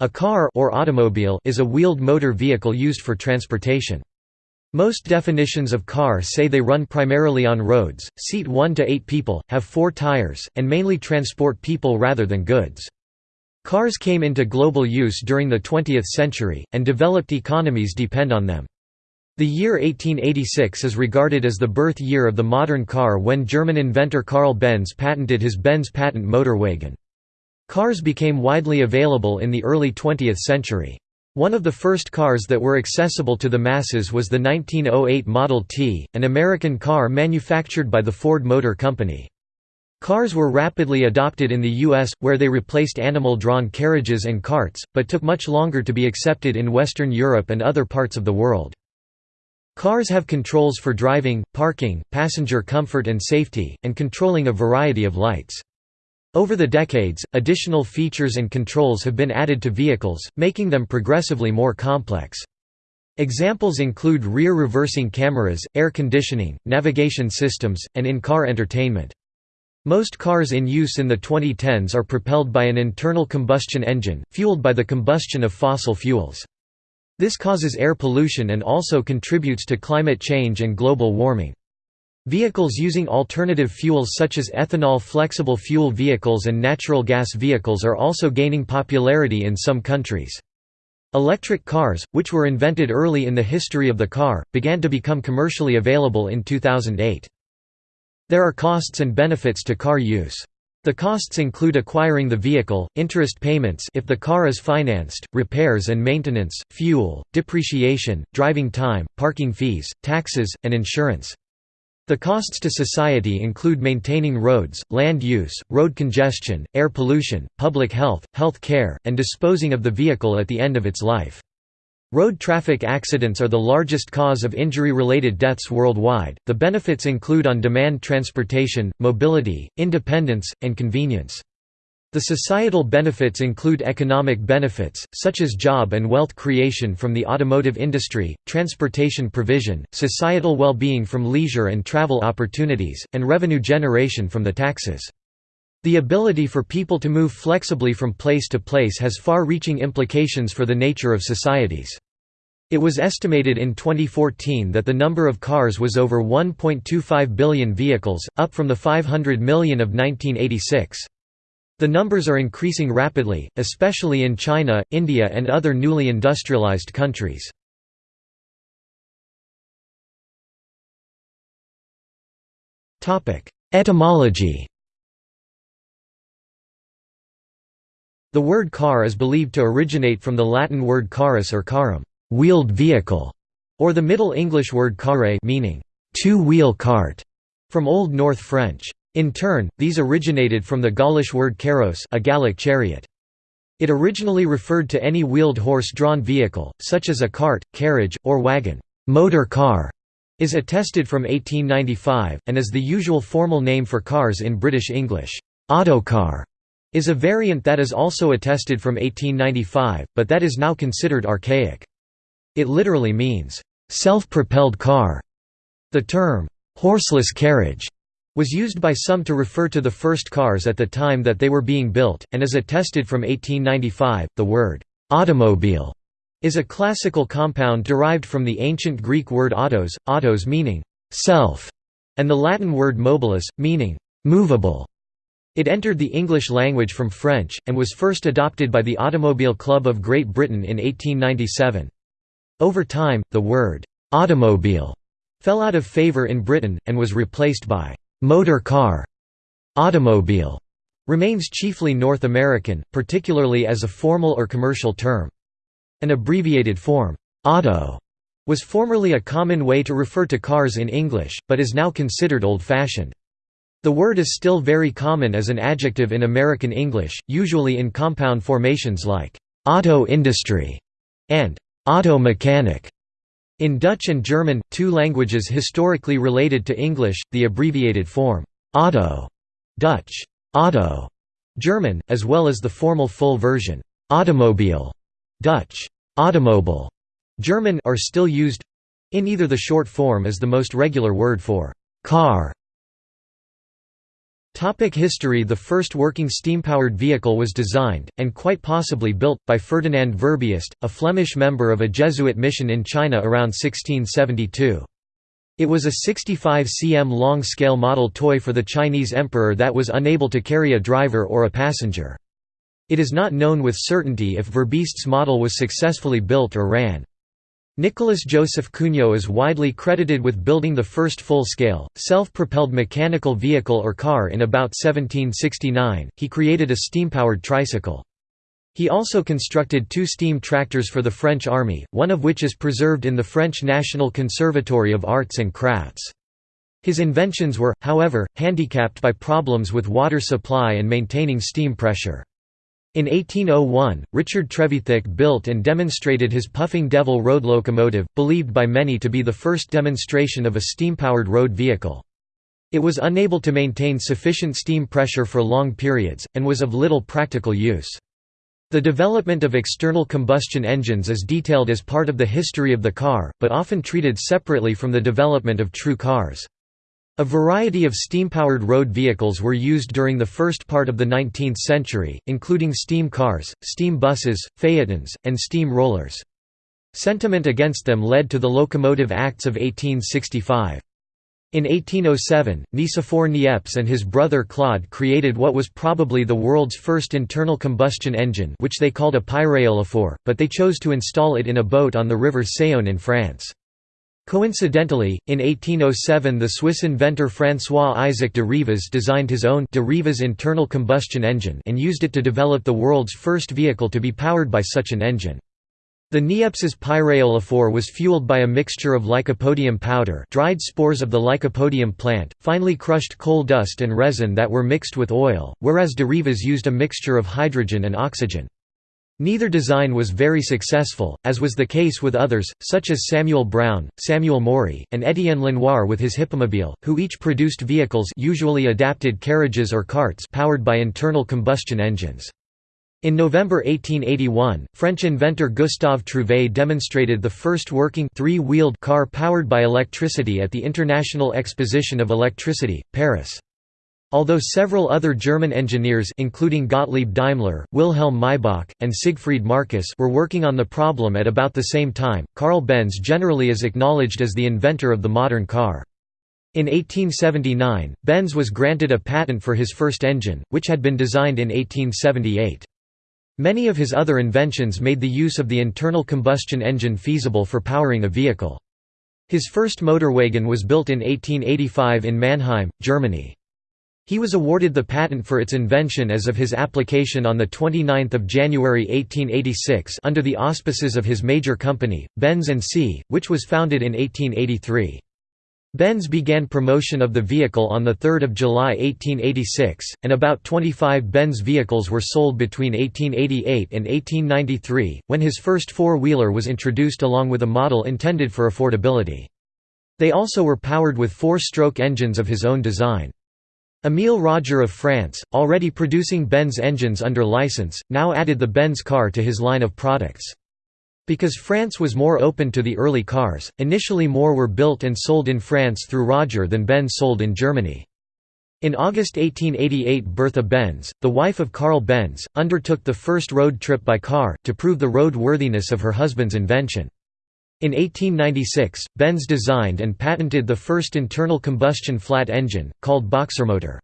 A car or automobile is a wheeled motor vehicle used for transportation. Most definitions of car say they run primarily on roads, seat 1 to 8 people, have 4 tires, and mainly transport people rather than goods. Cars came into global use during the 20th century, and developed economies depend on them. The year 1886 is regarded as the birth year of the modern car when German inventor Carl Benz patented his Benz patent motorwagen. Cars became widely available in the early 20th century. One of the first cars that were accessible to the masses was the 1908 Model T, an American car manufactured by the Ford Motor Company. Cars were rapidly adopted in the U.S., where they replaced animal-drawn carriages and carts, but took much longer to be accepted in Western Europe and other parts of the world. Cars have controls for driving, parking, passenger comfort and safety, and controlling a variety of lights. Over the decades, additional features and controls have been added to vehicles, making them progressively more complex. Examples include rear reversing cameras, air conditioning, navigation systems, and in-car entertainment. Most cars in use in the 2010s are propelled by an internal combustion engine, fueled by the combustion of fossil fuels. This causes air pollution and also contributes to climate change and global warming. Vehicles using alternative fuels such as ethanol flexible fuel vehicles and natural gas vehicles are also gaining popularity in some countries. Electric cars, which were invented early in the history of the car, began to become commercially available in 2008. There are costs and benefits to car use. The costs include acquiring the vehicle, interest payments if the car is financed, repairs and maintenance, fuel, depreciation, driving time, parking fees, taxes, and insurance. The costs to society include maintaining roads, land use, road congestion, air pollution, public health, health care, and disposing of the vehicle at the end of its life. Road traffic accidents are the largest cause of injury-related deaths worldwide. The benefits include on-demand transportation, mobility, independence, and convenience. The societal benefits include economic benefits, such as job and wealth creation from the automotive industry, transportation provision, societal well-being from leisure and travel opportunities, and revenue generation from the taxes. The ability for people to move flexibly from place to place has far-reaching implications for the nature of societies. It was estimated in 2014 that the number of cars was over 1.25 billion vehicles, up from the 500 million of 1986. The numbers are increasing rapidly, especially in China, India and other newly industrialized countries. Etymology The word car is believed to originate from the Latin word carus or carum, wheeled vehicle, or the Middle English word carre meaning two-wheel cart, from Old North French. In turn, these originated from the Gaulish word carros a Gallic chariot. It originally referred to any wheeled horse-drawn vehicle, such as a cart, carriage, or wagon. Motor car is attested from 1895, and is the usual formal name for cars in British English. Autocar is a variant that is also attested from 1895, but that is now considered archaic. It literally means, self-propelled car. The term, horseless carriage was used by some to refer to the first cars at the time that they were being built, and is attested from 1895. The word automobile is a classical compound derived from the ancient Greek word autos, autos meaning self, and the Latin word mobilis, meaning movable. It entered the English language from French, and was first adopted by the Automobile Club of Great Britain in 1897. Over time, the word automobile fell out of favour in Britain, and was replaced by motor car, automobile, remains chiefly North American, particularly as a formal or commercial term. An abbreviated form, auto, was formerly a common way to refer to cars in English, but is now considered old-fashioned. The word is still very common as an adjective in American English, usually in compound formations like auto industry and auto mechanic. In Dutch and German, two languages historically related to English, the abbreviated form auto Dutch auto German, as well as the formal full version automobile Dutch automobile German are still used in either the short form as the most regular word for car Topic history The first working steam-powered vehicle was designed, and quite possibly built, by Ferdinand Verbiest, a Flemish member of a Jesuit mission in China around 1672. It was a 65 cm long-scale model toy for the Chinese emperor that was unable to carry a driver or a passenger. It is not known with certainty if Verbiest's model was successfully built or ran. Nicolas Joseph Cugnot is widely credited with building the first full-scale, self-propelled mechanical vehicle or car in about 1769. He created a steam-powered tricycle. He also constructed two steam tractors for the French army, one of which is preserved in the French National Conservatory of Arts and Crafts. His inventions were, however, handicapped by problems with water supply and maintaining steam pressure. In 1801, Richard Trevithick built and demonstrated his Puffing Devil road locomotive, believed by many to be the first demonstration of a steam-powered road vehicle. It was unable to maintain sufficient steam pressure for long periods, and was of little practical use. The development of external combustion engines is detailed as part of the history of the car, but often treated separately from the development of true cars. A variety of steam-powered road vehicles were used during the first part of the 19th century, including steam cars, steam buses, phaetons, and steam rollers. Sentiment against them led to the Locomotive Acts of 1865. In 1807, Nicephore Niepce and his brother Claude created what was probably the world's first internal combustion engine which they called a pyréolophore, but they chose to install it in a boat on the river Saône in France. Coincidentally, in 1807 the Swiss inventor François-Isaac de Rivaz designed his own de Rivaz internal combustion engine and used it to develop the world's first vehicle to be powered by such an engine. The Niepce's pyréolophore was fueled by a mixture of lycopodium powder dried spores of the lycopodium plant, finely crushed coal dust and resin that were mixed with oil, whereas de Rivaz used a mixture of hydrogen and oxygen. Neither design was very successful, as was the case with others, such as Samuel Brown, Samuel Morey, and Étienne Lenoir with his Hippomobile, who each produced vehicles usually adapted carriages or carts powered by internal combustion engines. In November 1881, French inventor Gustave Trouvé demonstrated the first working three-wheeled car powered by electricity at the International Exposition of Electricity, Paris. Although several other German engineers including Gottlieb Daimler, Wilhelm Maybach, and Siegfried Marcus were working on the problem at about the same time, Carl Benz generally is acknowledged as the inventor of the modern car. In 1879, Benz was granted a patent for his first engine, which had been designed in 1878. Many of his other inventions made the use of the internal combustion engine feasible for powering a vehicle. His first motorwagen was built in 1885 in Mannheim, Germany. He was awarded the patent for its invention as of his application on 29 January 1886 under the auspices of his major company, Benz & C., which was founded in 1883. Benz began promotion of the vehicle on 3 July 1886, and about 25 Benz vehicles were sold between 1888 and 1893, when his first four-wheeler was introduced along with a model intended for affordability. They also were powered with four-stroke engines of his own design. Émile Roger of France, already producing Benz engines under license, now added the Benz car to his line of products. Because France was more open to the early cars, initially more were built and sold in France through Roger than Benz sold in Germany. In August 1888 Bertha Benz, the wife of Carl Benz, undertook the first road trip by car, to prove the roadworthiness of her husband's invention. In 1896, Benz designed and patented the first internal combustion flat engine, called Boxermotor.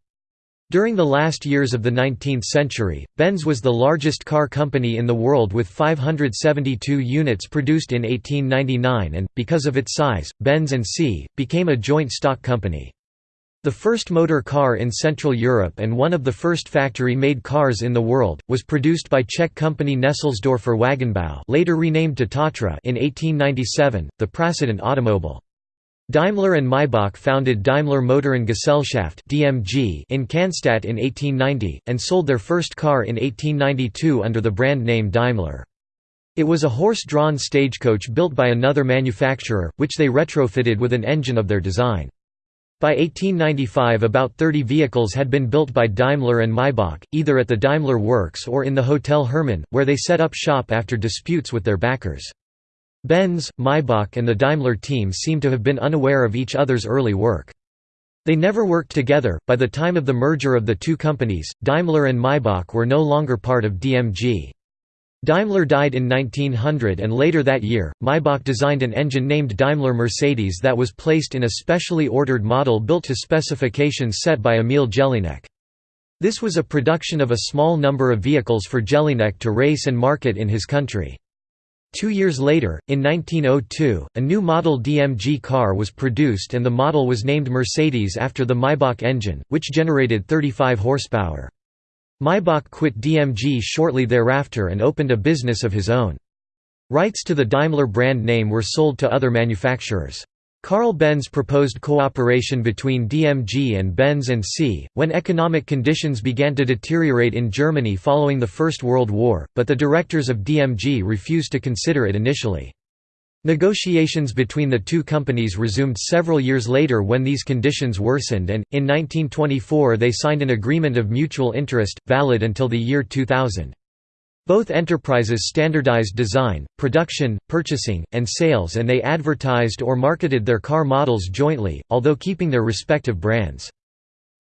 During the last years of the 19th century, Benz was the largest car company in the world with 572 units produced in 1899 and, because of its size, Benz and C, became a joint stock company. The first motor car in Central Europe and one of the first factory-made cars in the world, was produced by Czech company Nesselsdorfer Wagenbau later renamed to Tatra in 1897, the Prasident automobile. Daimler and Maybach founded Daimler Motorengesellschaft (DMG) in Cannstatt in 1890 and sold their first car in 1892 under the brand name Daimler. It was a horse-drawn stagecoach built by another manufacturer, which they retrofitted with an engine of their design. By 1895 about 30 vehicles had been built by Daimler and Maybach, either at the Daimler Works or in the Hotel Hermann, where they set up shop after disputes with their backers. Benz, Maybach and the Daimler team seem to have been unaware of each other's early work. They never worked together. By the time of the merger of the two companies, Daimler and Maybach were no longer part of DMG. Daimler died in 1900 and later that year, Maybach designed an engine named Daimler Mercedes that was placed in a specially ordered model built to specifications set by Emil Jelinek. This was a production of a small number of vehicles for Jelinek to race and market in his country. Two years later, in 1902, a new model DMG car was produced and the model was named Mercedes after the Maybach engine, which generated 35 horsepower. Maybach quit DMG shortly thereafter and opened a business of his own. Rights to the Daimler brand name were sold to other manufacturers. Carl Benz proposed cooperation between DMG and Benz and C, when economic conditions began to deteriorate in Germany following the First World War, but the directors of DMG refused to consider it initially. Negotiations between the two companies resumed several years later when these conditions worsened and, in 1924 they signed an agreement of mutual interest, valid until the year 2000. Both enterprises standardized design, production, purchasing, and sales and they advertised or marketed their car models jointly, although keeping their respective brands.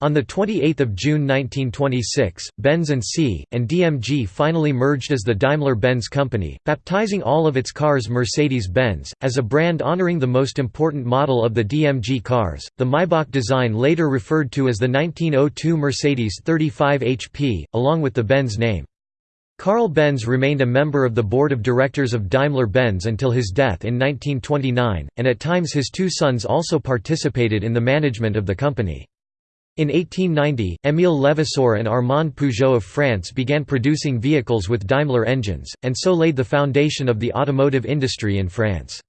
On 28 June 1926, Benz C, and DMG finally merged as the Daimler-Benz Company, baptizing all of its cars Mercedes-Benz, as a brand honoring the most important model of the DMG cars. The Maybach design later referred to as the 1902 Mercedes 35 HP, along with the Benz name. Carl Benz remained a member of the board of directors of Daimler-Benz until his death in 1929, and at times his two sons also participated in the management of the company. In 1890, Émile Levasseur and Armand Peugeot of France began producing vehicles with Daimler engines, and so laid the foundation of the automotive industry in France.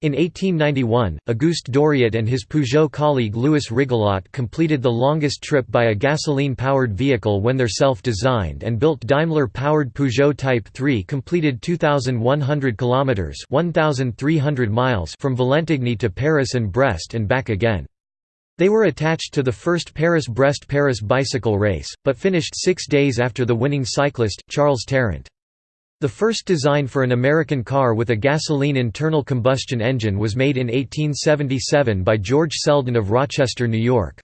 In 1891, Auguste Doriot and his Peugeot colleague Louis Rigolot completed the longest trip by a gasoline-powered vehicle when their self-designed and built Daimler-powered Peugeot Type 3 completed 2,100 kilometers (1,300 miles) from Valentigney to Paris and Brest and back again. They were attached to the first Paris-Brest-Paris bicycle race, but finished six days after the winning cyclist, Charles Terront. The first design for an American car with a gasoline internal combustion engine was made in 1877 by George Selden of Rochester, New York.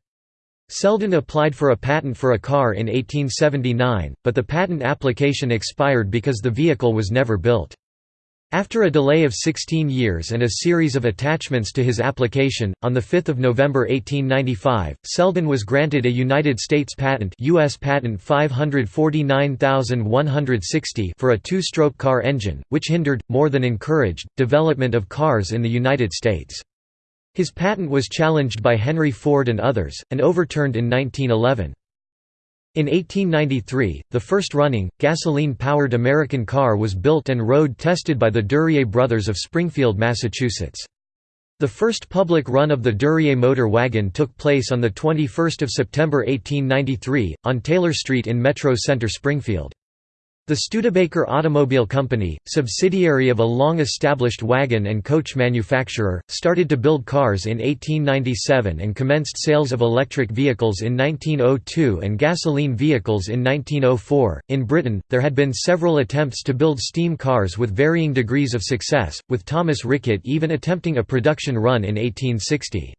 Selden applied for a patent for a car in 1879, but the patent application expired because the vehicle was never built. After a delay of 16 years and a series of attachments to his application, on 5 November 1895, Selden was granted a United States patent US patent 549160 for a two-stroke car engine, which hindered, more than encouraged, development of cars in the United States. His patent was challenged by Henry Ford and others, and overturned in 1911. In 1893, the first running, gasoline-powered American car was built and road-tested by the Duryea brothers of Springfield, Massachusetts. The first public run of the Duryea motor wagon took place on 21 September 1893, on Taylor Street in Metro Center Springfield. The Studebaker Automobile Company, subsidiary of a long-established wagon and coach manufacturer, started to build cars in 1897 and commenced sales of electric vehicles in 1902 and gasoline vehicles in 1904. In Britain, there had been several attempts to build steam cars with varying degrees of success, with Thomas Rickett even attempting a production run in 1860.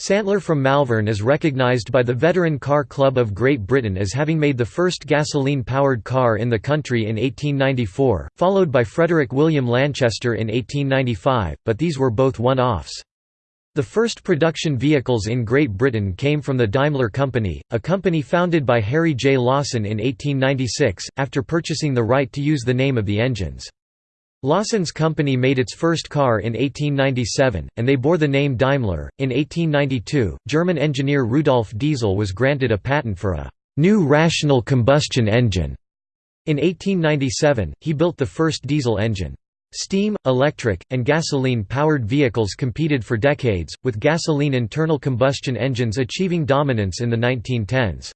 Santler from Malvern is recognised by the Veteran Car Club of Great Britain as having made the first gasoline-powered car in the country in 1894, followed by Frederick William Lanchester in 1895, but these were both one-offs. The first production vehicles in Great Britain came from the Daimler Company, a company founded by Harry J. Lawson in 1896, after purchasing the right to use the name of the engines. Lawson's company made its first car in 1897, and they bore the name Daimler. In 1892, German engineer Rudolf Diesel was granted a patent for a new rational combustion engine. In 1897, he built the first diesel engine. Steam, electric, and gasoline-powered vehicles competed for decades, with gasoline internal combustion engines achieving dominance in the 1910s.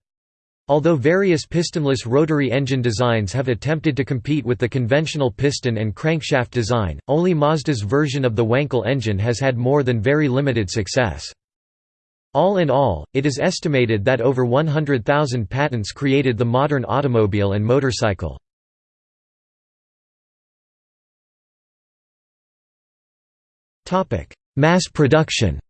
Although various pistonless rotary engine designs have attempted to compete with the conventional piston and crankshaft design, only Mazda's version of the Wankel engine has had more than very limited success. All in all, it is estimated that over 100,000 patents created the modern automobile and motorcycle. Mass production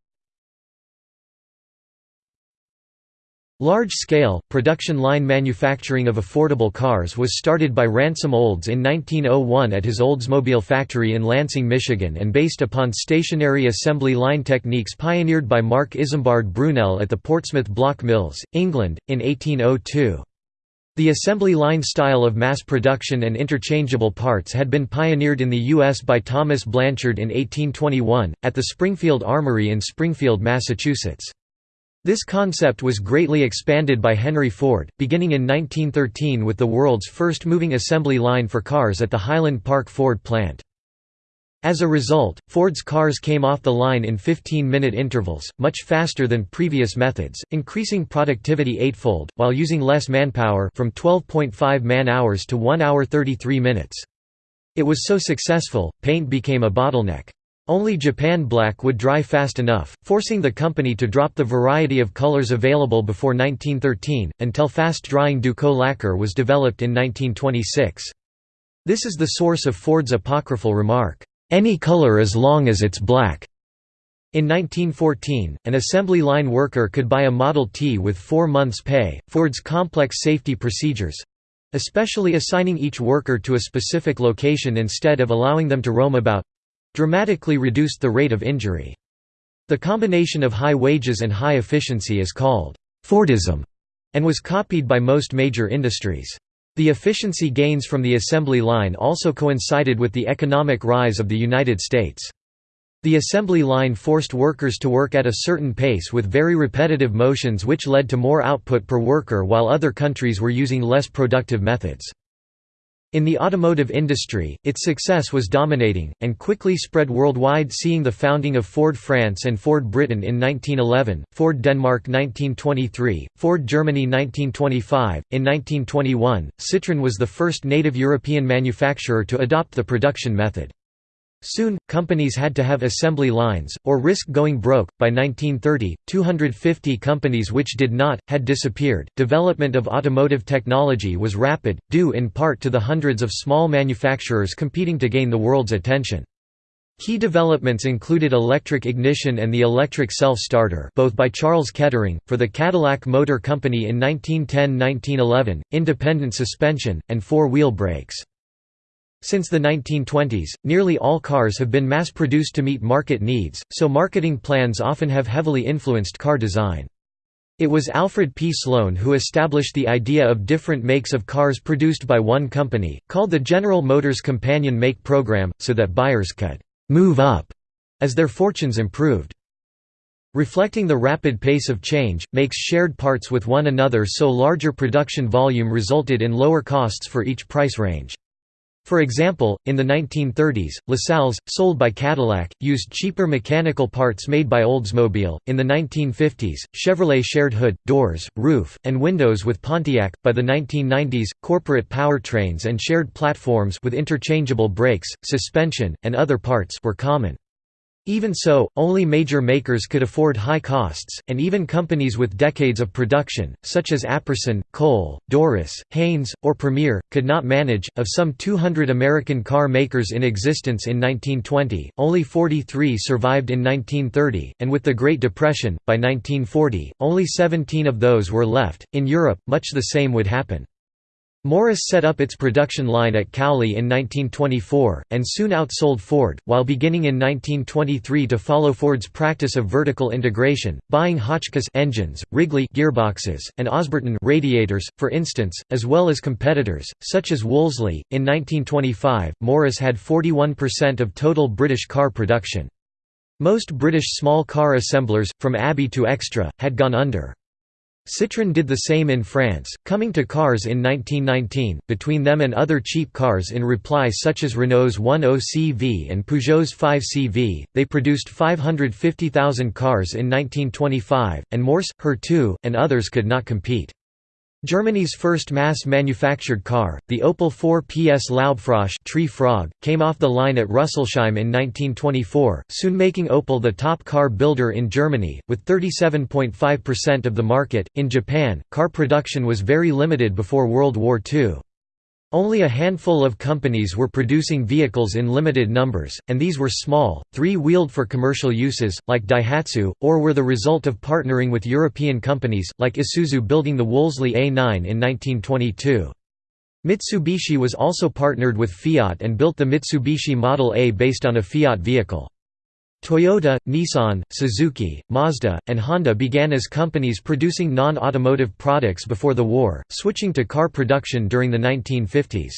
Large-scale, production line manufacturing of affordable cars was started by Ransom Olds in 1901 at his Oldsmobile factory in Lansing, Michigan and based upon stationary assembly line techniques pioneered by Marc Isambard Brunel at the Portsmouth Block Mills, England, in 1802. The assembly line style of mass production and interchangeable parts had been pioneered in the U.S. by Thomas Blanchard in 1821, at the Springfield Armory in Springfield, Massachusetts. This concept was greatly expanded by Henry Ford, beginning in 1913 with the world's first moving assembly line for cars at the Highland Park Ford plant. As a result, Ford's cars came off the line in 15-minute intervals, much faster than previous methods, increasing productivity eightfold, while using less manpower from 12.5 man-hours to 1 hour 33 minutes. It was so successful, paint became a bottleneck. Only Japan black would dry fast enough, forcing the company to drop the variety of colors available before 1913, until fast-drying Duco lacquer was developed in 1926. This is the source of Ford's apocryphal remark, "'Any color as long as it's black'". In 1914, an assembly line worker could buy a Model T with four months' pay. Ford's complex safety procedures especially assigning each worker to a specific location instead of allowing them to roam about dramatically reduced the rate of injury. The combination of high wages and high efficiency is called Fordism and was copied by most major industries. The efficiency gains from the assembly line also coincided with the economic rise of the United States. The assembly line forced workers to work at a certain pace with very repetitive motions which led to more output per worker while other countries were using less productive methods. In the automotive industry, its success was dominating, and quickly spread worldwide seeing the founding of Ford France and Ford Britain in 1911, Ford Denmark 1923, Ford Germany 1925. In 1921, Citroën was the first native European manufacturer to adopt the production method. Soon, companies had to have assembly lines, or risk going broke. By 1930, 250 companies which did not, had disappeared. Development of automotive technology was rapid, due in part to the hundreds of small manufacturers competing to gain the world's attention. Key developments included electric ignition and the electric self-starter both by Charles Kettering, for the Cadillac Motor Company in 1910–1911, independent suspension, and four-wheel brakes. Since the 1920s, nearly all cars have been mass-produced to meet market needs, so marketing plans often have heavily influenced car design. It was Alfred P. Sloan who established the idea of different makes of cars produced by one company, called the General Motors Companion Make Program, so that buyers could «move up» as their fortunes improved. Reflecting the rapid pace of change, makes shared parts with one another so larger production volume resulted in lower costs for each price range. For example, in the 1930s, LaSalle's, sold by Cadillac, used cheaper mechanical parts made by Oldsmobile. In the 1950s, Chevrolet shared hood, doors, roof, and windows with Pontiac. By the 1990s, corporate powertrains and shared platforms with interchangeable brakes, suspension, and other parts were common. Even so, only major makers could afford high costs, and even companies with decades of production, such as Apperson, Cole, Dorris, Haynes, or Premier, could not manage. Of some 200 American car makers in existence in 1920, only 43 survived in 1930, and with the Great Depression, by 1940, only 17 of those were left. In Europe, much the same would happen. Morris set up its production line at Cowley in 1924, and soon outsold Ford, while beginning in 1923 to follow Ford's practice of vertical integration, buying Hotchkiss engines, Wrigley gearboxes, and Osberton radiators, for instance, as well as competitors, such as Wolseley. In 1925, Morris had 41% of total British car production. Most British small car assemblers, from Abbey to Extra, had gone under. Citroën did the same in France, coming to cars in 1919, between them and other cheap cars in reply such as Renault's 10CV and Peugeot's 5CV, they produced 550,000 cars in 1925, and Mors, Her 2, and others could not compete. Germany's first mass-manufactured car, the Opel 4 PS Laubfrosch tree frog, came off the line at Rüsselsheim in 1924, soon making Opel the top car builder in Germany, with 37.5% of the market. In Japan, car production was very limited before World War II. Only a handful of companies were producing vehicles in limited numbers, and these were small, three-wheeled for commercial uses, like Daihatsu, or were the result of partnering with European companies, like Isuzu building the Wolseley A9 in 1922. Mitsubishi was also partnered with Fiat and built the Mitsubishi Model A based on a Fiat vehicle. Toyota, Nissan, Suzuki, Mazda, and Honda began as companies producing non-automotive products before the war, switching to car production during the 1950s.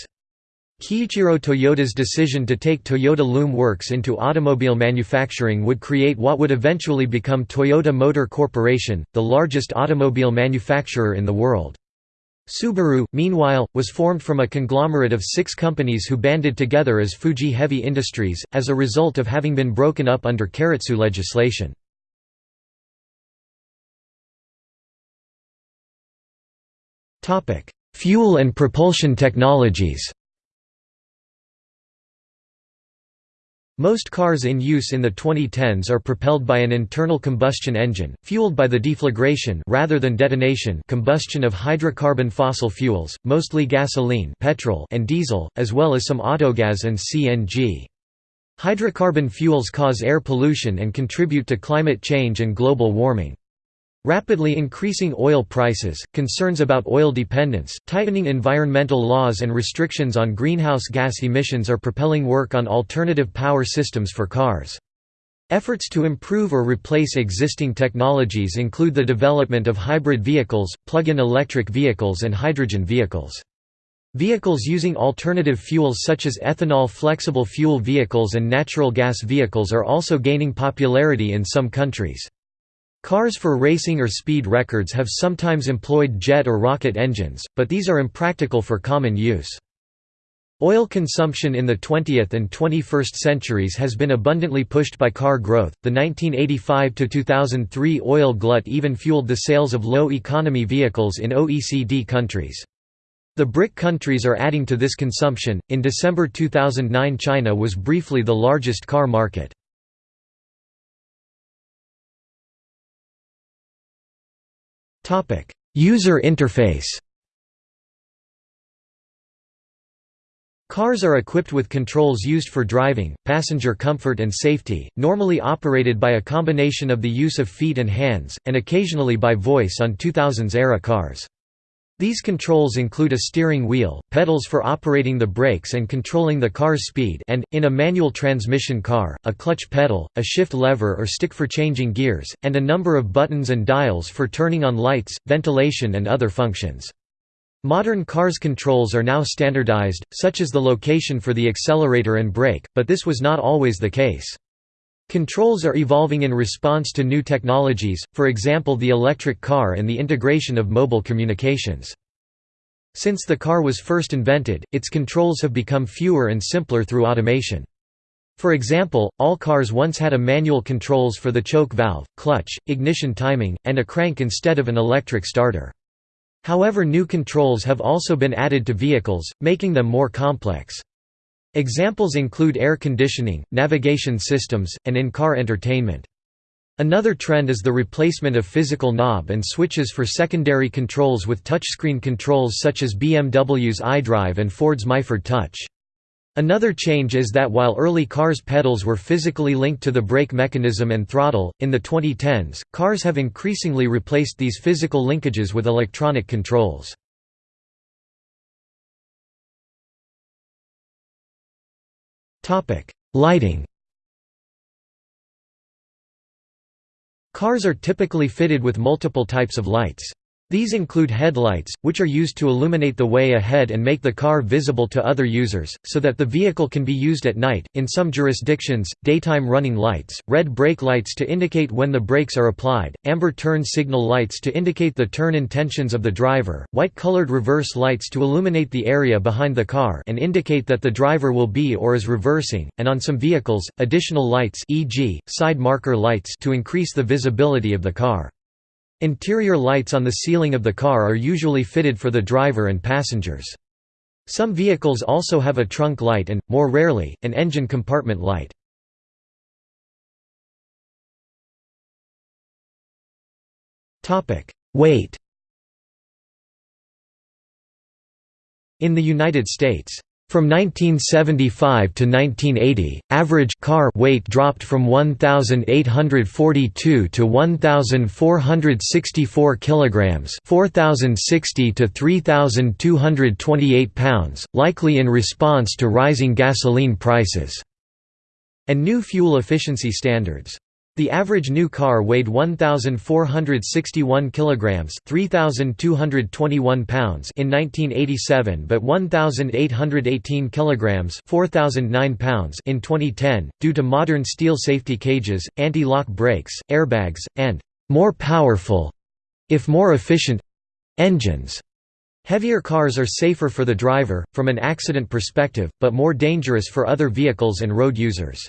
Kiichiro Toyoda's decision to take Toyota Loom Works into automobile manufacturing would create what would eventually become Toyota Motor Corporation, the largest automobile manufacturer in the world. Subaru, meanwhile, was formed from a conglomerate of six companies who banded together as Fuji Heavy Industries, as a result of having been broken up under keiretsu legislation. Fuel and propulsion technologies Most cars in use in the 2010s are propelled by an internal combustion engine, fueled by the deflagration rather than detonation combustion of hydrocarbon fossil fuels, mostly gasoline petrol and diesel, as well as some autogas and CNG. Hydrocarbon fuels cause air pollution and contribute to climate change and global warming. Rapidly increasing oil prices, concerns about oil dependence, tightening environmental laws and restrictions on greenhouse gas emissions are propelling work on alternative power systems for cars. Efforts to improve or replace existing technologies include the development of hybrid vehicles, plug-in electric vehicles and hydrogen vehicles. Vehicles using alternative fuels such as ethanol flexible fuel vehicles and natural gas vehicles are also gaining popularity in some countries. Cars for racing or speed records have sometimes employed jet or rocket engines, but these are impractical for common use. Oil consumption in the 20th and 21st centuries has been abundantly pushed by car growth. The 1985 to 2003 oil glut even fueled the sales of low economy vehicles in OECD countries. The BRIC countries are adding to this consumption. In December 2009, China was briefly the largest car market. User interface Cars are equipped with controls used for driving, passenger comfort and safety, normally operated by a combination of the use of feet and hands, and occasionally by voice on 2000s-era cars. These controls include a steering wheel, pedals for operating the brakes and controlling the car's speed and, in a manual transmission car, a clutch pedal, a shift lever or stick for changing gears, and a number of buttons and dials for turning on lights, ventilation and other functions. Modern cars' controls are now standardized, such as the location for the accelerator and brake, but this was not always the case. Controls are evolving in response to new technologies, for example the electric car and the integration of mobile communications. Since the car was first invented, its controls have become fewer and simpler through automation. For example, all cars once had a manual controls for the choke valve, clutch, ignition timing, and a crank instead of an electric starter. However new controls have also been added to vehicles, making them more complex. Examples include air conditioning, navigation systems, and in-car entertainment. Another trend is the replacement of physical knob and switches for secondary controls with touchscreen controls such as BMW's iDrive and Ford's MyFord Touch. Another change is that while early cars' pedals were physically linked to the brake mechanism and throttle, in the 2010s, cars have increasingly replaced these physical linkages with electronic controls. Lighting Cars are typically fitted with multiple types of lights. These include headlights, which are used to illuminate the way ahead and make the car visible to other users, so that the vehicle can be used at night. In some jurisdictions, daytime running lights, red brake lights to indicate when the brakes are applied, amber turn signal lights to indicate the turn intentions of the driver, white-colored reverse lights to illuminate the area behind the car and indicate that the driver will be or is reversing, and on some vehicles, additional lights e.g., side marker lights to increase the visibility of the car. Interior lights on the ceiling of the car are usually fitted for the driver and passengers. Some vehicles also have a trunk light and, more rarely, an engine compartment light. Weight In the United States, from 1975 to 1980, average car weight dropped from 1842 to 1464 kilograms, 4060 to 3228 pounds, likely in response to rising gasoline prices and new fuel efficiency standards. The average new car weighed 1461 kilograms, 3221 pounds in 1987 but 1818 kilograms, 4009 pounds in 2010 due to modern steel safety cages, anti-lock brakes, airbags and more powerful if more efficient engines. Heavier cars are safer for the driver from an accident perspective, but more dangerous for other vehicles and road users.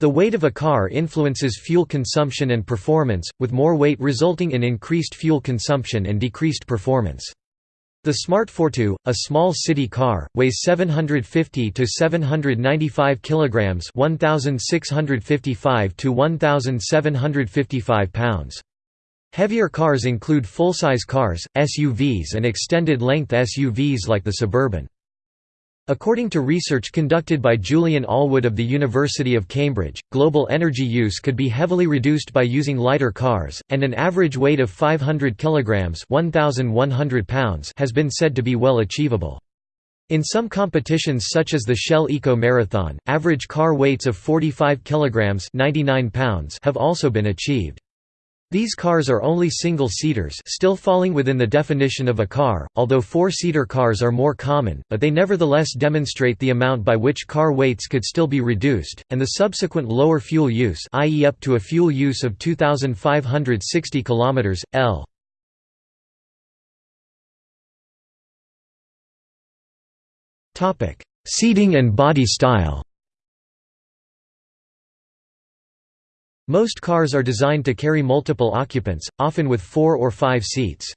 The weight of a car influences fuel consumption and performance, with more weight resulting in increased fuel consumption and decreased performance. The Smart Fortwo, a small city car, weighs 750 to 795 kilograms, 1655 to 1755 pounds. Heavier cars include full-size cars, SUVs and extended-length SUVs like the Suburban. According to research conducted by Julian Allwood of the University of Cambridge, global energy use could be heavily reduced by using lighter cars, and an average weight of 500 kilograms (1100 pounds) has been said to be well achievable. In some competitions such as the Shell Eco Marathon, average car weights of 45 kilograms (99 pounds) have also been achieved. These cars are only single-seaters still falling within the definition of a car, although four-seater cars are more common, but they nevertheless demonstrate the amount by which car weights could still be reduced, and the subsequent lower fuel use i.e. up to a fuel use of 2,560 km, L. Seating and body style Most cars are designed to carry multiple occupants, often with four or five seats.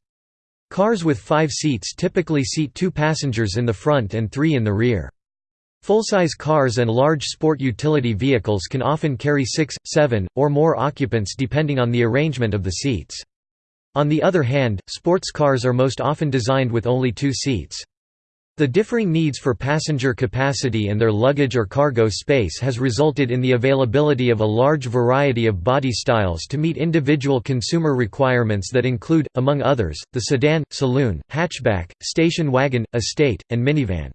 Cars with five seats typically seat two passengers in the front and three in the rear. Full-size cars and large sport utility vehicles can often carry six, seven, or more occupants depending on the arrangement of the seats. On the other hand, sports cars are most often designed with only two seats. The differing needs for passenger capacity and their luggage or cargo space has resulted in the availability of a large variety of body styles to meet individual consumer requirements that include, among others, the sedan, saloon, hatchback, station wagon, estate, and minivan.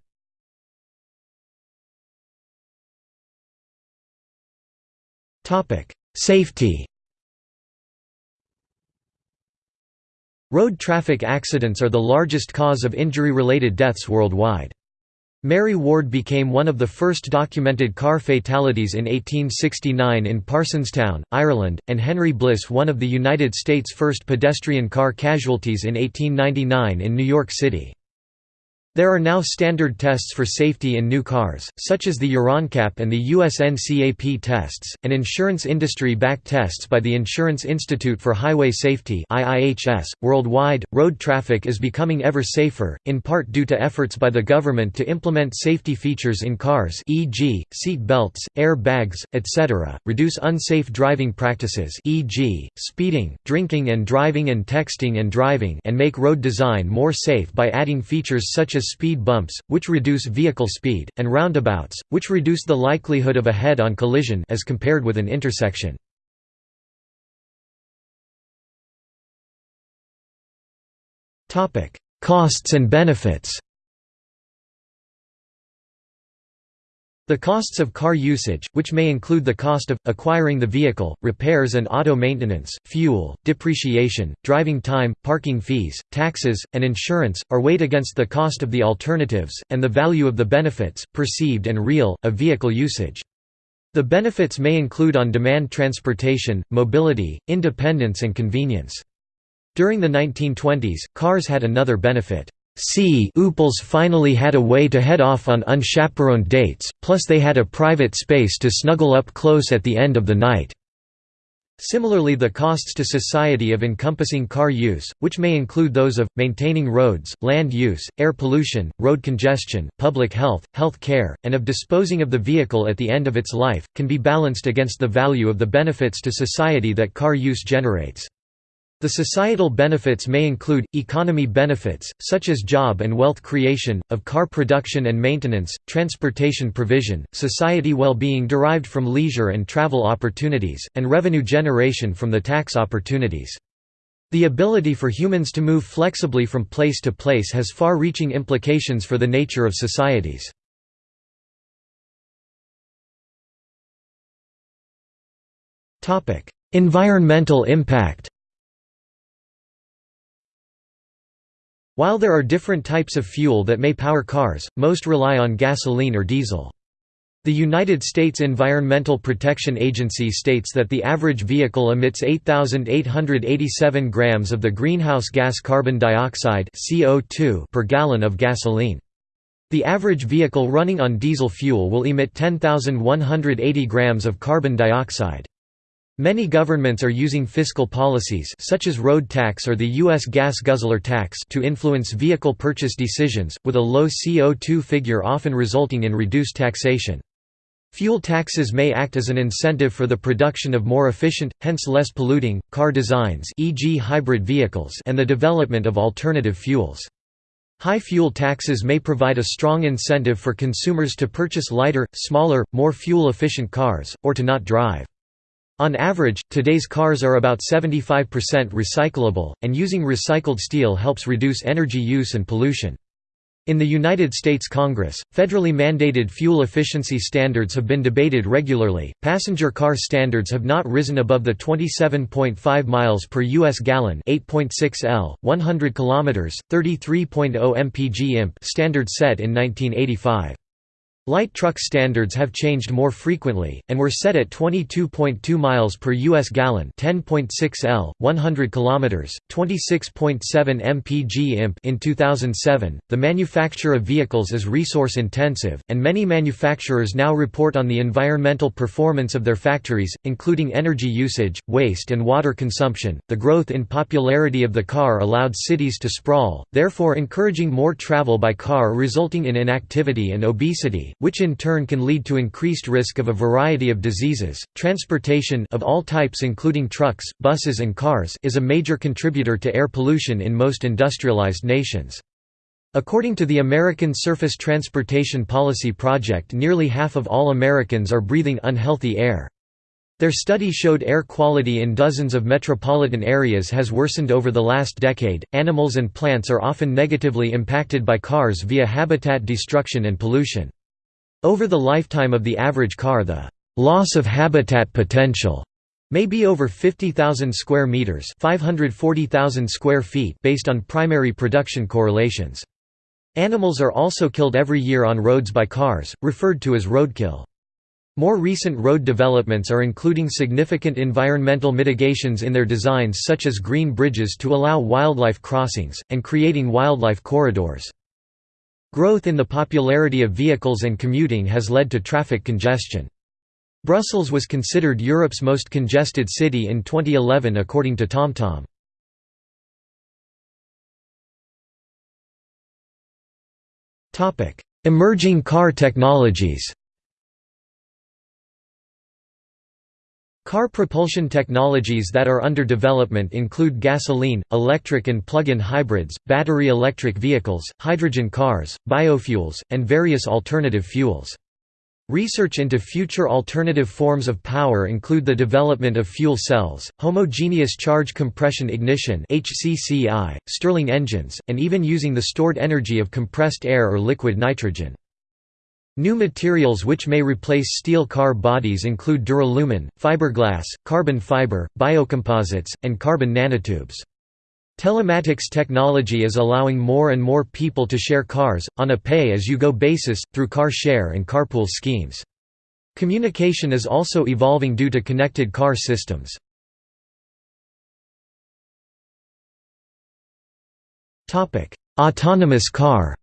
Safety Road traffic accidents are the largest cause of injury-related deaths worldwide. Mary Ward became one of the first documented car fatalities in 1869 in Parsonstown, Ireland, and Henry Bliss one of the United States' first pedestrian car casualties in 1899 in New York City. There are now standard tests for safety in new cars, such as the Euro NCAP and the US NCAP tests, and insurance industry-backed tests by the Insurance Institute for Highway Safety. Worldwide, road traffic is becoming ever safer, in part due to efforts by the government to implement safety features in cars, e.g., seat belts, air bags, etc., reduce unsafe driving practices, e.g., speeding, drinking and driving and texting and driving, and make road design more safe by adding features such as speed bumps, which reduce vehicle speed, and roundabouts, which reduce the likelihood of a head-on collision as compared with an intersection. Costs and benefits The costs of car usage, which may include the cost of, acquiring the vehicle, repairs and auto maintenance, fuel, depreciation, driving time, parking fees, taxes, and insurance, are weighed against the cost of the alternatives, and the value of the benefits, perceived and real, of vehicle usage. The benefits may include on-demand transportation, mobility, independence and convenience. During the 1920s, cars had another benefit. C Ooples finally had a way to head off on unchaperoned dates, plus they had a private space to snuggle up close at the end of the night. Similarly the costs to society of encompassing car use, which may include those of, maintaining roads, land use, air pollution, road congestion, public health, health care, and of disposing of the vehicle at the end of its life, can be balanced against the value of the benefits to society that car use generates. The societal benefits may include, economy benefits, such as job and wealth creation, of car production and maintenance, transportation provision, society well-being derived from leisure and travel opportunities, and revenue generation from the tax opportunities. The ability for humans to move flexibly from place to place has far-reaching implications for the nature of societies. Environmental impact While there are different types of fuel that may power cars, most rely on gasoline or diesel. The United States Environmental Protection Agency states that the average vehicle emits 8,887 grams of the greenhouse gas carbon dioxide CO2 per gallon of gasoline. The average vehicle running on diesel fuel will emit 10,180 grams of carbon dioxide. Many governments are using fiscal policies such as road tax or the U.S. gas guzzler tax to influence vehicle purchase decisions, with a low CO2 figure often resulting in reduced taxation. Fuel taxes may act as an incentive for the production of more efficient, hence less polluting, car designs e.g. hybrid vehicles and the development of alternative fuels. High fuel taxes may provide a strong incentive for consumers to purchase lighter, smaller, more fuel-efficient cars, or to not drive. On average, today's cars are about 75% recyclable, and using recycled steel helps reduce energy use and pollution. In the United States Congress, federally mandated fuel efficiency standards have been debated regularly. Passenger car standards have not risen above the 27.5 miles per US gallon, 8.6 L, 100 kilometers, 33.0 mpg imp standard set in 1985. Light truck standards have changed more frequently, and were set at 22.2 miles per U.S. gallon 10.6 L, 100 km, 26.7 mpg imp in 2007. The manufacture of vehicles is resource intensive, and many manufacturers now report on the environmental performance of their factories, including energy usage, waste and water consumption. The growth in popularity of the car allowed cities to sprawl, therefore encouraging more travel by car resulting in inactivity and obesity which in turn can lead to increased risk of a variety of diseases. Transportation of all types including trucks, buses and cars is a major contributor to air pollution in most industrialized nations. According to the American Surface Transportation Policy Project nearly half of all Americans are breathing unhealthy air. Their study showed air quality in dozens of metropolitan areas has worsened over the last decade. Animals and plants are often negatively impacted by cars via habitat destruction and pollution. Over the lifetime of the average car the loss of habitat potential may be over 50,000 square meters, 540,000 square feet based on primary production correlations. Animals are also killed every year on roads by cars, referred to as roadkill. More recent road developments are including significant environmental mitigations in their designs such as green bridges to allow wildlife crossings, and creating wildlife corridors. Growth in the popularity of vehicles and commuting has led to traffic congestion. Brussels was considered Europe's most congested city in 2011 according to TomTom. Emerging car technologies Car propulsion technologies that are under development include gasoline, electric and plug-in hybrids, battery electric vehicles, hydrogen cars, biofuels, and various alternative fuels. Research into future alternative forms of power include the development of fuel cells, homogeneous charge compression ignition (HCCI), Stirling engines, and even using the stored energy of compressed air or liquid nitrogen. New materials which may replace steel car bodies include duralumin, fiberglass, carbon fiber, biocomposites, and carbon nanotubes. Telematics technology is allowing more and more people to share cars, on a pay-as-you-go basis, through car share and carpool schemes. Communication is also evolving due to connected car systems. Autonomous car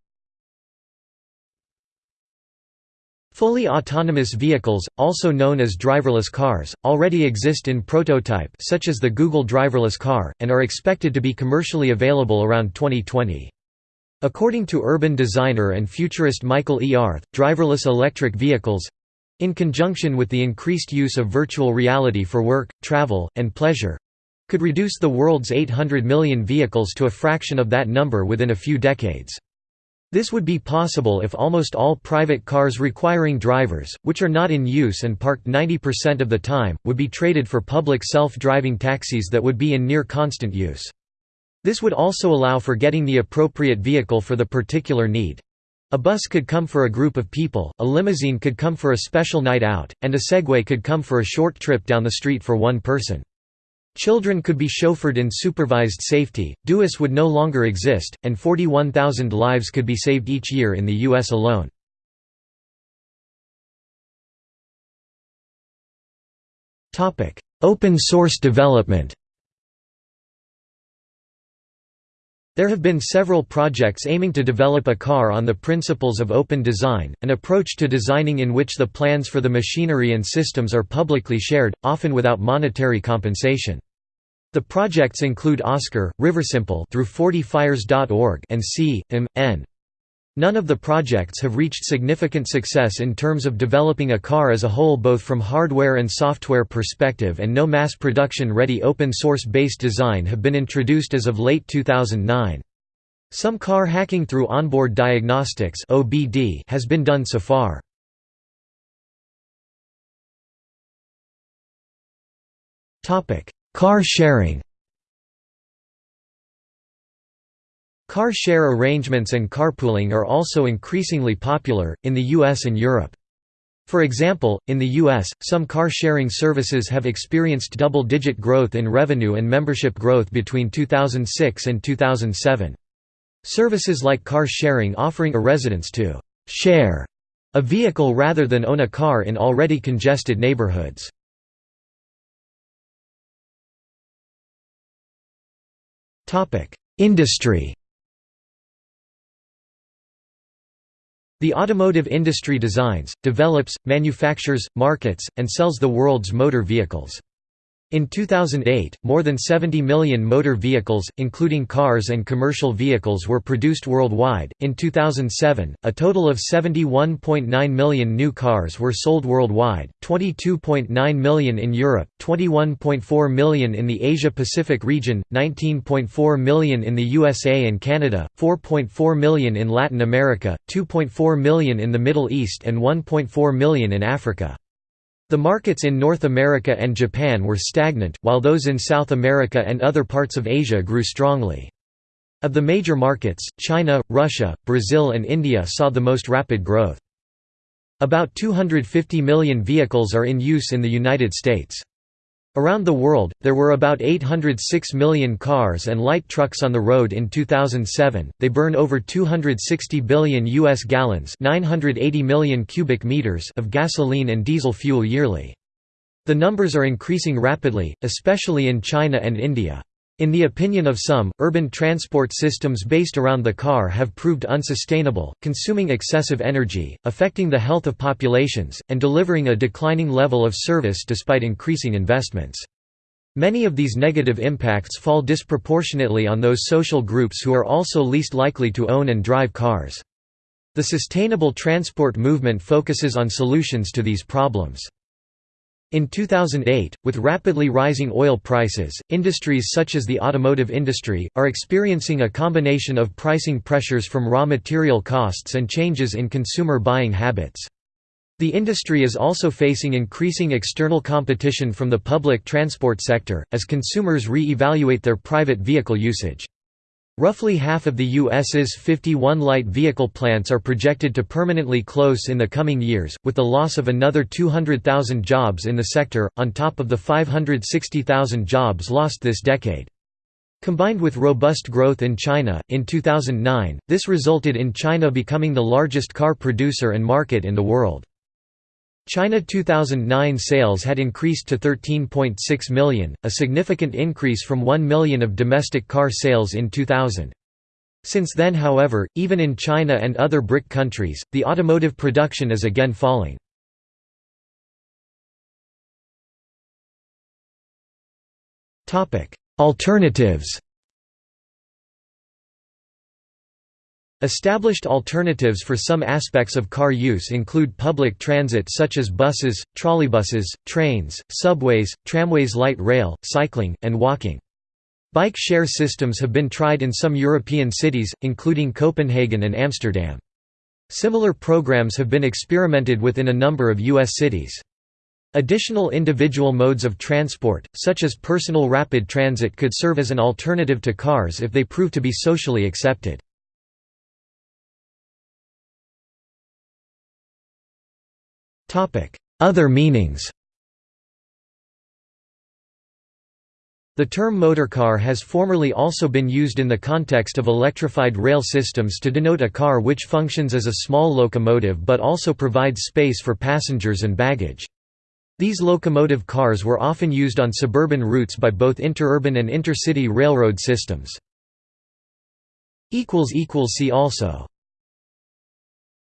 Fully autonomous vehicles, also known as driverless cars, already exist in prototype such as the Google driverless car, and are expected to be commercially available around 2020. According to urban designer and futurist Michael E. Arth, driverless electric vehicles—in conjunction with the increased use of virtual reality for work, travel, and pleasure, could reduce the world's 800 million vehicles to a fraction of that number within a few decades. This would be possible if almost all private cars requiring drivers, which are not in use and parked 90% of the time, would be traded for public self-driving taxis that would be in near constant use. This would also allow for getting the appropriate vehicle for the particular need. A bus could come for a group of people, a limousine could come for a special night out, and a Segway could come for a short trip down the street for one person. Children could be chauffeured in supervised safety, DUIS would no longer exist, and 41,000 lives could be saved each year in the U.S. alone. Open source development There have been several projects aiming to develop a car on the principles of open design, an approach to designing in which the plans for the machinery and systems are publicly shared, often without monetary compensation. The projects include Oscar, Riversimple through 40fires.org and C, M, N. None of the projects have reached significant success in terms of developing a car as a whole both from hardware and software perspective and no mass production ready open source based design have been introduced as of late 2009. Some car hacking through onboard diagnostics (OBD) has been done so far. Car sharing Car share arrangements and carpooling are also increasingly popular, in the US and Europe. For example, in the US, some car-sharing services have experienced double-digit growth in revenue and membership growth between 2006 and 2007. Services like car sharing offering a residence to «share» a vehicle rather than own a car in already congested neighborhoods. Industry The automotive industry designs, develops, manufactures, markets, and sells the world's motor vehicles. In 2008, more than 70 million motor vehicles, including cars and commercial vehicles were produced worldwide. In 2007, a total of 71.9 million new cars were sold worldwide, 22.9 million in Europe, 21.4 million in the Asia-Pacific region, 19.4 million in the USA and Canada, 4.4 million in Latin America, 2.4 million in the Middle East and 1.4 million in Africa. The markets in North America and Japan were stagnant, while those in South America and other parts of Asia grew strongly. Of the major markets, China, Russia, Brazil and India saw the most rapid growth. About 250 million vehicles are in use in the United States. Around the world, there were about 806 million cars and light trucks on the road in 2007. They burn over 260 billion US gallons, 980 million cubic meters of gasoline and diesel fuel yearly. The numbers are increasing rapidly, especially in China and India. In the opinion of some, urban transport systems based around the car have proved unsustainable, consuming excessive energy, affecting the health of populations, and delivering a declining level of service despite increasing investments. Many of these negative impacts fall disproportionately on those social groups who are also least likely to own and drive cars. The sustainable transport movement focuses on solutions to these problems. In 2008, with rapidly rising oil prices, industries such as the automotive industry, are experiencing a combination of pricing pressures from raw material costs and changes in consumer buying habits. The industry is also facing increasing external competition from the public transport sector, as consumers re-evaluate their private vehicle usage. Roughly half of the U.S.'s 51 light vehicle plants are projected to permanently close in the coming years, with the loss of another 200,000 jobs in the sector, on top of the 560,000 jobs lost this decade. Combined with robust growth in China, in 2009, this resulted in China becoming the largest car producer and market in the world. China 2009 sales had increased to 13.6 million, a significant increase from 1 million of domestic car sales in 2000. Since then however, even in China and other BRIC countries, the automotive production is again falling. Alternatives Established alternatives for some aspects of car use include public transit such as buses, trolleybuses, trains, subways, tramways light rail, cycling, and walking. Bike share systems have been tried in some European cities, including Copenhagen and Amsterdam. Similar programs have been experimented with in a number of U.S. cities. Additional individual modes of transport, such as personal rapid transit could serve as an alternative to cars if they prove to be socially accepted. Other meanings The term motorcar has formerly also been used in the context of electrified rail systems to denote a car which functions as a small locomotive but also provides space for passengers and baggage. These locomotive cars were often used on suburban routes by both interurban and intercity railroad systems. See also